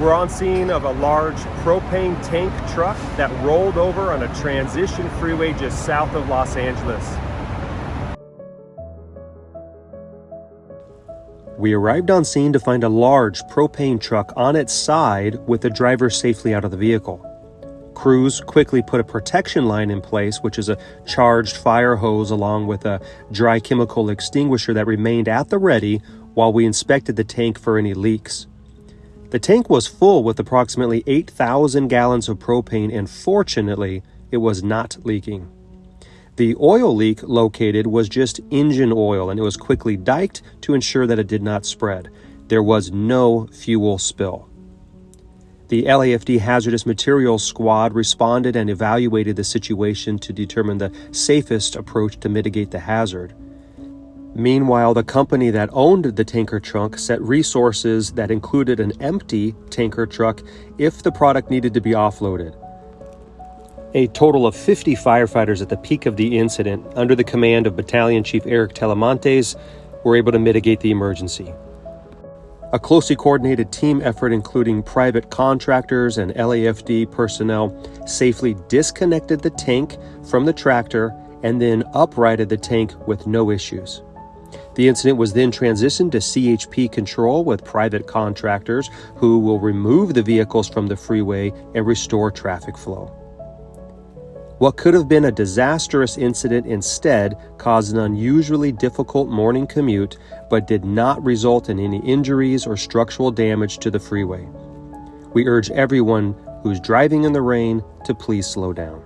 We're on scene of a large propane tank truck that rolled over on a transition freeway just south of Los Angeles. We arrived on scene to find a large propane truck on its side with the driver safely out of the vehicle. Crews quickly put a protection line in place, which is a charged fire hose along with a dry chemical extinguisher that remained at the ready while we inspected the tank for any leaks. The tank was full with approximately 8,000 gallons of propane, and fortunately, it was not leaking. The oil leak located was just engine oil, and it was quickly diked to ensure that it did not spread. There was no fuel spill. The LAFD Hazardous Materials Squad responded and evaluated the situation to determine the safest approach to mitigate the hazard. Meanwhile, the company that owned the tanker truck set resources that included an empty tanker truck if the product needed to be offloaded. A total of 50 firefighters at the peak of the incident, under the command of Battalion Chief Eric Telemontes, were able to mitigate the emergency. A closely coordinated team effort, including private contractors and LAFD personnel, safely disconnected the tank from the tractor and then uprighted the tank with no issues. The incident was then transitioned to CHP control with private contractors who will remove the vehicles from the freeway and restore traffic flow. What could have been a disastrous incident instead caused an unusually difficult morning commute, but did not result in any injuries or structural damage to the freeway. We urge everyone who's driving in the rain to please slow down.